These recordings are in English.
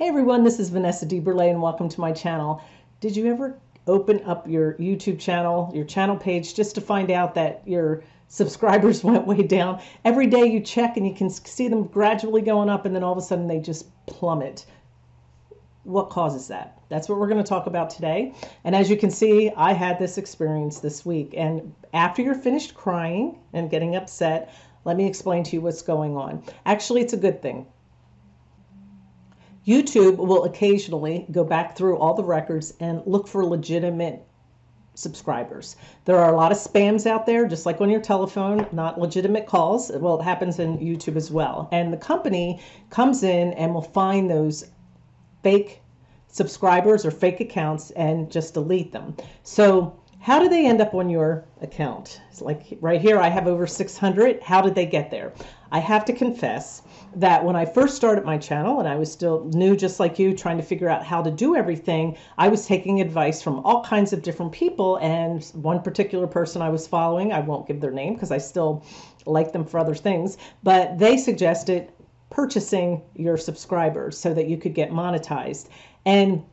Hey everyone, this is Vanessa DeBurle and welcome to my channel. Did you ever open up your YouTube channel, your channel page, just to find out that your subscribers went way down? Every day you check and you can see them gradually going up and then all of a sudden they just plummet. What causes that? That's what we're going to talk about today. And as you can see, I had this experience this week. And after you're finished crying and getting upset, let me explain to you what's going on. Actually, it's a good thing YouTube will occasionally go back through all the records and look for legitimate subscribers. There are a lot of spams out there, just like on your telephone, not legitimate calls. Well, it happens in YouTube as well. And the company comes in and will find those fake subscribers or fake accounts and just delete them. So how do they end up on your account? It's like right here, I have over 600. How did they get there? I have to confess that when I first started my channel and I was still new, just like you, trying to figure out how to do everything, I was taking advice from all kinds of different people. And one particular person I was following, I won't give their name because I still like them for other things, but they suggested purchasing your subscribers so that you could get monetized. And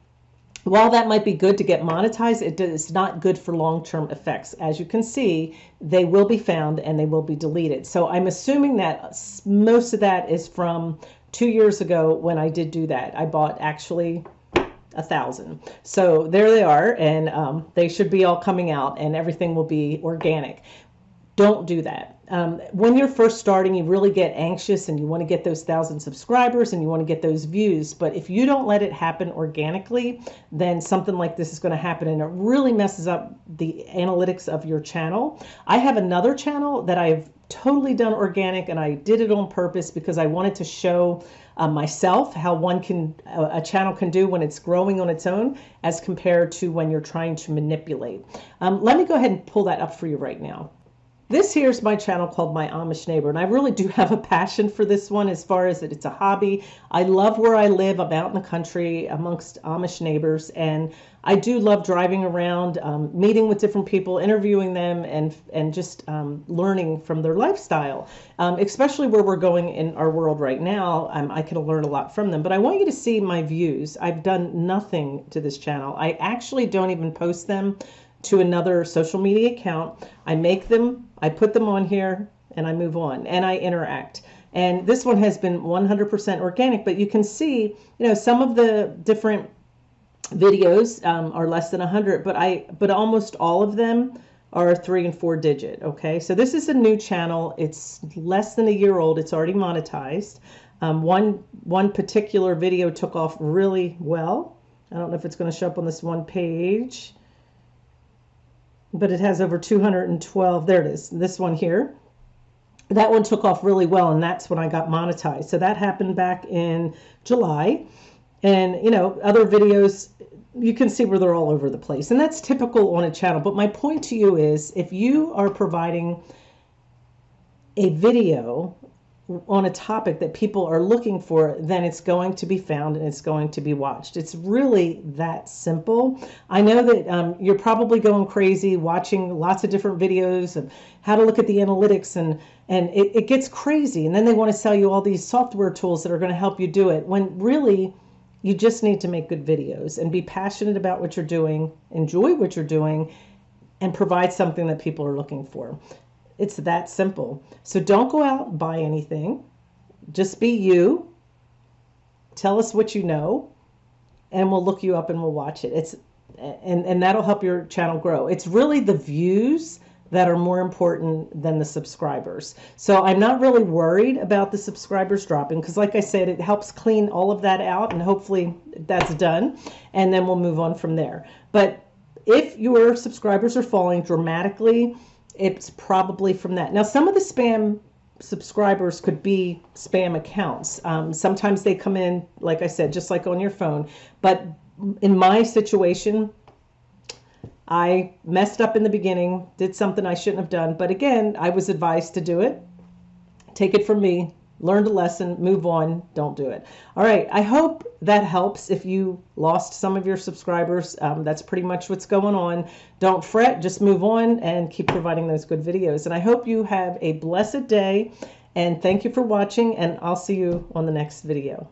while that might be good to get monetized, it is not good for long-term effects. As you can see, they will be found and they will be deleted. So I'm assuming that most of that is from two years ago when I did do that. I bought actually a thousand. So there they are, and um, they should be all coming out, and everything will be organic. Don't do that um, when you're first starting, you really get anxious and you want to get those thousand subscribers and you want to get those views. But if you don't let it happen organically, then something like this is going to happen and it really messes up the analytics of your channel. I have another channel that I've totally done organic and I did it on purpose because I wanted to show uh, myself how one can a channel can do when it's growing on its own as compared to when you're trying to manipulate. Um, let me go ahead and pull that up for you right now. This here's my channel called My Amish Neighbor, and I really do have a passion for this one as far as that it's a hobby. I love where I live. I'm out in the country amongst Amish neighbors, and I do love driving around, um, meeting with different people, interviewing them, and and just um, learning from their lifestyle. Um, especially where we're going in our world right now, um, I can learn a lot from them. But I want you to see my views. I've done nothing to this channel. I actually don't even post them to another social media account. I make them, I put them on here, and I move on, and I interact. And this one has been 100% organic, but you can see, you know, some of the different videos um, are less than 100, but I, but almost all of them are three and four digit. Okay, so this is a new channel. It's less than a year old. It's already monetized. Um, one one particular video took off really well. I don't know if it's going to show up on this one page but it has over 212. There it is. This one here. That one took off really well, and that's when I got monetized. So that happened back in July. And, you know, other videos, you can see where they're all over the place. And that's typical on a channel. But my point to you is if you are providing a video on a topic that people are looking for, then it's going to be found and it's going to be watched. It's really that simple. I know that um, you're probably going crazy watching lots of different videos of how to look at the analytics and and it, it gets crazy. And then they want to sell you all these software tools that are going to help you do it when really you just need to make good videos and be passionate about what you're doing, enjoy what you're doing, and provide something that people are looking for. It's that simple. So don't go out and buy anything. Just be you. Tell us what you know, and we'll look you up and we'll watch it. It's and and that'll help your channel grow. It's really the views that are more important than the subscribers. So I'm not really worried about the subscribers dropping because like I said, it helps clean all of that out and hopefully that's done and then we'll move on from there. But if your subscribers are falling dramatically, it's probably from that. Now, some of the spam subscribers could be spam accounts. Um, sometimes they come in, like I said, just like on your phone. But in my situation, I messed up in the beginning, did something I shouldn't have done. But again, I was advised to do it. Take it from me learned a lesson, move on, don't do it. All right, I hope that helps if you lost some of your subscribers. Um, that's pretty much what's going on. Don't fret, just move on and keep providing those good videos. And I hope you have a blessed day and thank you for watching and I'll see you on the next video.